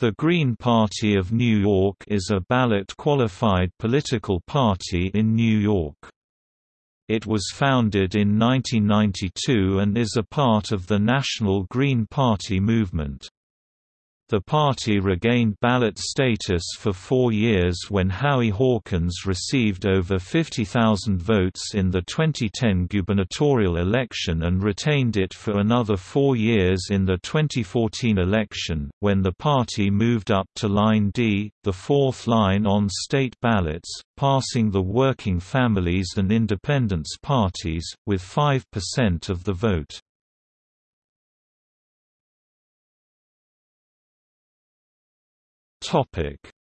The Green Party of New York is a ballot-qualified political party in New York. It was founded in 1992 and is a part of the National Green Party movement. The party regained ballot status for four years when Howie Hawkins received over 50,000 votes in the 2010 gubernatorial election and retained it for another four years in the 2014 election, when the party moved up to Line D, the fourth line on state ballots, passing the Working Families and Independence parties, with 5% of the vote.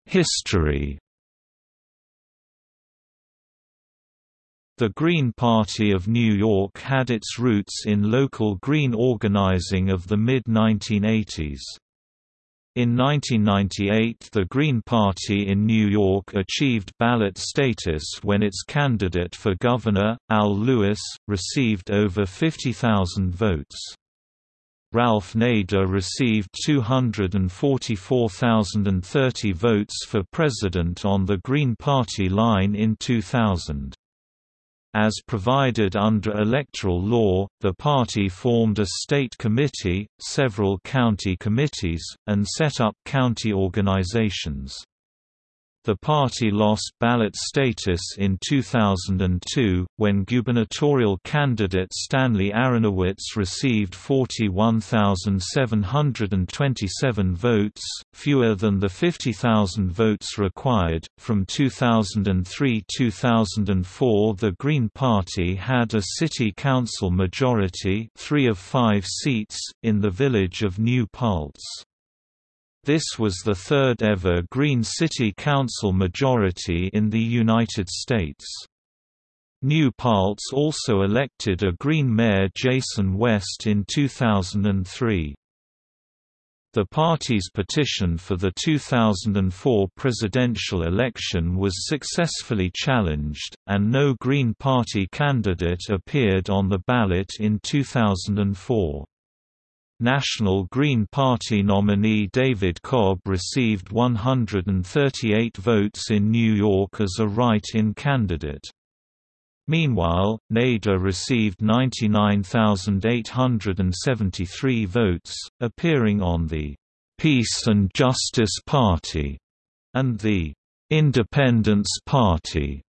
History The Green Party of New York had its roots in local Green organizing of the mid-1980s. In 1998 the Green Party in New York achieved ballot status when its candidate for governor, Al Lewis, received over 50,000 votes. Ralph Nader received 244,030 votes for president on the Green Party line in 2000. As provided under electoral law, the party formed a state committee, several county committees, and set up county organizations. The party lost ballot status in 2002, when gubernatorial candidate Stanley Aronowitz received 41,727 votes, fewer than the 50,000 votes required. From 2003-2004, the Green Party had a city council majority, 3 of 5 seats in the village of New Paltz. This was the third ever Green City Council majority in the United States. New Paltz also elected a Green Mayor Jason West in 2003. The party's petition for the 2004 presidential election was successfully challenged, and no Green Party candidate appeared on the ballot in 2004. National Green Party nominee David Cobb received 138 votes in New York as a write-in candidate. Meanwhile, Nader received 99,873 votes, appearing on the Peace and Justice Party and the Independence Party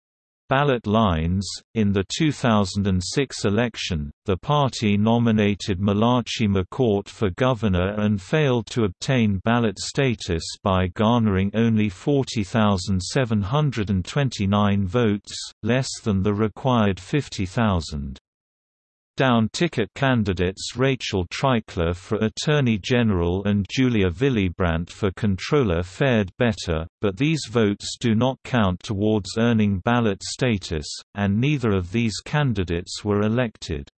Ballot lines In the 2006 election, the party nominated Malachi McCourt for governor and failed to obtain ballot status by garnering only 40,729 votes, less than the required 50,000. Down-ticket candidates Rachel Treichler for Attorney General and Julia Villebrandt for Controller fared better, but these votes do not count towards earning ballot status, and neither of these candidates were elected.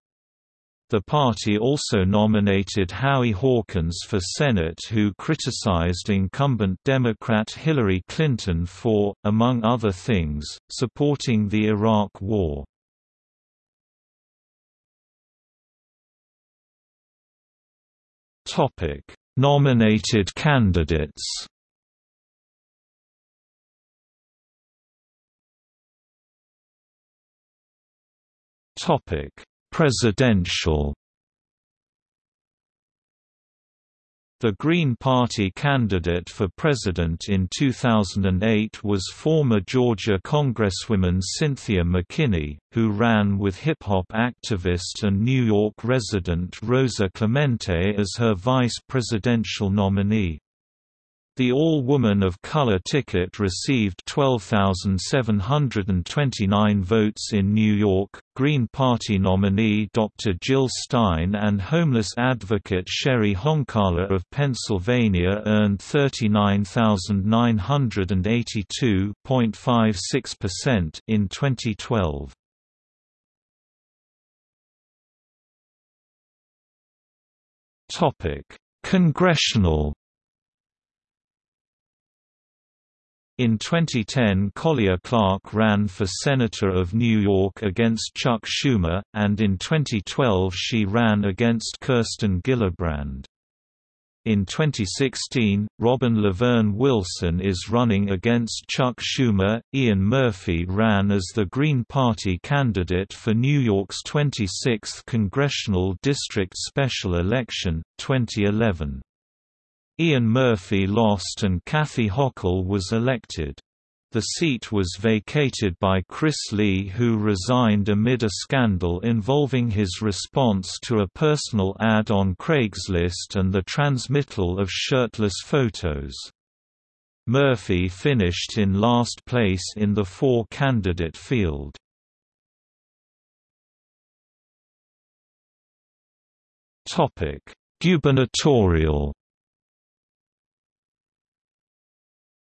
The party also nominated Howie Hawkins for Senate who criticized incumbent Democrat Hillary Clinton for, among other things, supporting the Iraq War. Topic: Nominated candidates. Topic: Presidential The Green Party candidate for president in 2008 was former Georgia Congresswoman Cynthia McKinney, who ran with hip-hop activist and New York resident Rosa Clemente as her vice presidential nominee. The all-woman of color ticket received 12,729 votes in New York. Green Party nominee Dr. Jill Stein and homeless advocate Cheri Honkala of Pennsylvania earned 39,982.56% in 2012. Topic: Congressional In 2010 Colia Clark ran for Senator of New York against Chuck Schumer, and in 2012 she ran against Kirsten Gillibrand. In 2016, Robin Laverne Wilson is running against Chuck Schumer. Ian Murphy ran as the Green Party candidate for New York's 26th Congressional District Special Election, 2011. Ian Murphy lost and Kathy Hochul was elected. The seat was vacated by Chris Lee who resigned amid a scandal involving his response to a personal ad on Craigslist and the transmittal of shirtless photos. Murphy finished in last place in the four-candidate field. Gubernatorial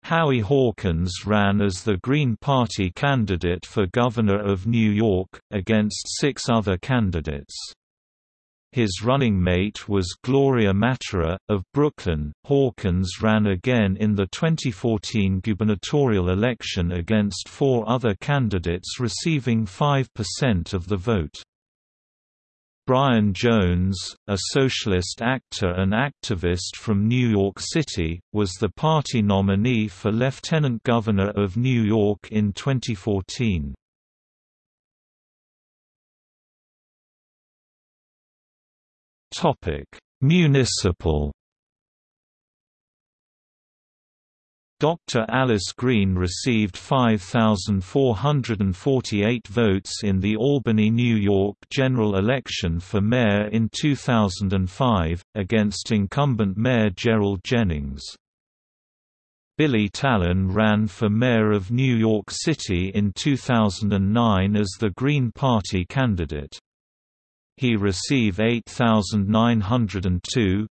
Howie Hawkins ran as the Green Party candidate for governor of New York, against six other candidates. His running mate was Gloria Mattera, of Brooklyn. Hawkins ran again in the 2014 gubernatorial election against four other candidates receiving 5% of the vote. Brian Jones, a socialist actor and activist from New York City, was the party nominee for Lieutenant Governor of New York in 2014. Municipal Dr. Alice Green received 5,448 votes in the Albany, New York general election for mayor in 2005, against incumbent Mayor Gerald Jennings. Billy Talen ran for mayor of New York City in 2009 as the Green Party candidate. He received 8,902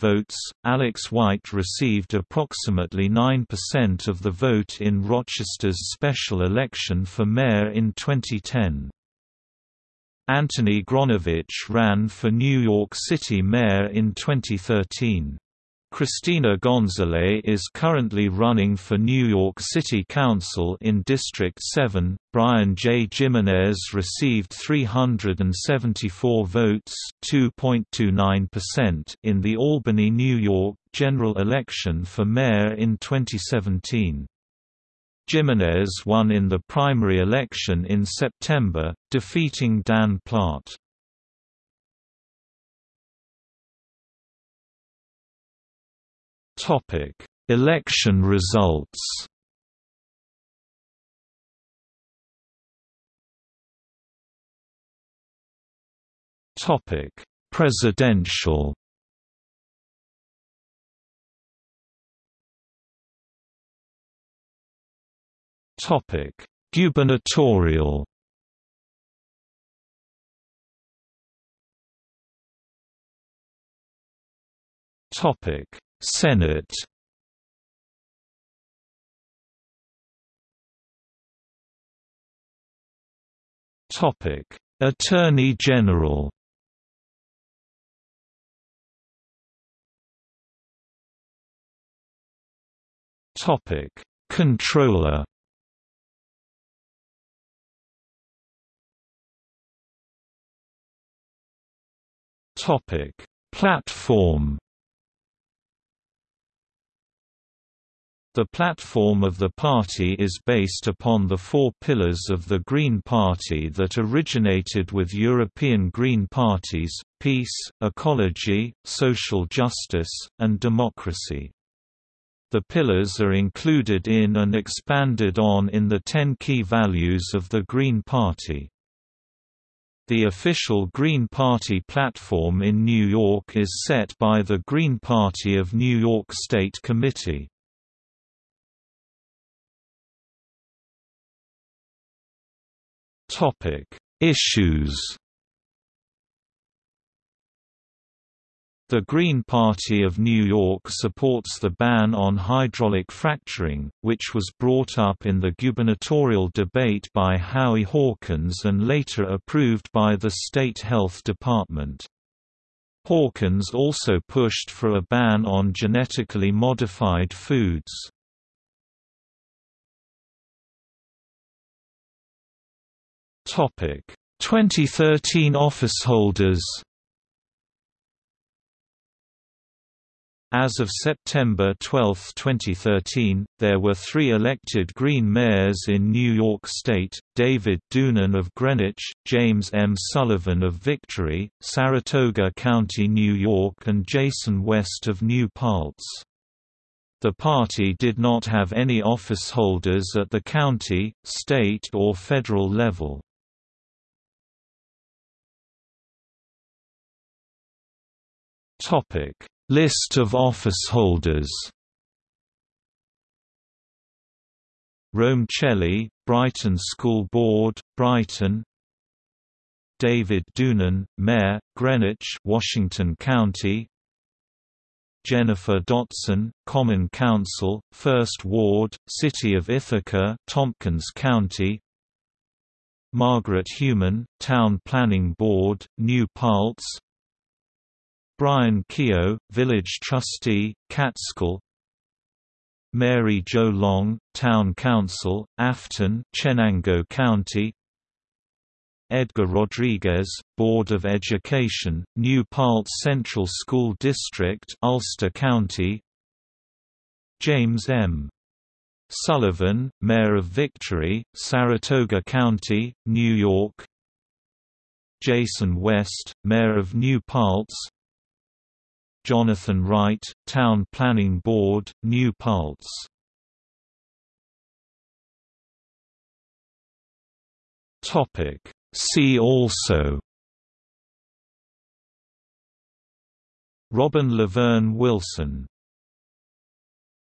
votes. Alex White received approximately 9% of the vote in Rochester's special election for mayor in 2010. Anthony Gronowicz ran for New York City mayor in 2013. Cristina Gonzalez is currently running for New York City Council in District 7. Brian J. Jimenez received 374 votes (2.29%) in the Albany, New York general election for mayor in 2017. Jimenez won in the primary election in September, defeating Dan Platt. Topic: Election results. Topic: Presidential. Topic: Gubernatorial. Topic: Senate Topic: Attorney General. Topic: Controller. Topic: Platform. The platform of the party is based upon the four pillars of the Green Party that originated with European Green parties, peace, ecology, social justice, and democracy. The pillars are included in and expanded on in the ten key values of the Green Party. The official Green Party platform in New York is set by the Green Party of New York State Committee. Topic: Issues. The Green Party of New York supports the ban on hydraulic fracturing, which was brought up in the gubernatorial debate by Howie Hawkins and later approved by the state health department. Hawkins also pushed for a ban on genetically modified foods. Topic: 2013 officeholders. As of September 12, 2013, there were three elected Green mayors in New York State, David Doonan of Greenwich, James M. Sullivan of Victory, Saratoga County, New York and Jason West of New Paltz. The party did not have any office holders at the county, state or federal level. Topic. List of officeholders Rome Celli, Brighton School Board, Brighton David Doonan, Mayor, Greenwich Washington County Jennifer Dotson, Common Council, First Ward, City of Ithaca Tompkins County Margaret Human, Town Planning Board, New Paltz Brian Keogh, Village Trustee, Catskill. Mary Jo Long, Town Council, Afton Chenango County. Edgar Rodriguez, Board of Education, New Paltz Central School District Ulster County. James M. Sullivan, Mayor of Victory, Saratoga County, New York. Jason West, Mayor of New Paltz Jonathan Wright, Town Planning Board, New Paltz. Topic. See also. Robin Laverne Wilson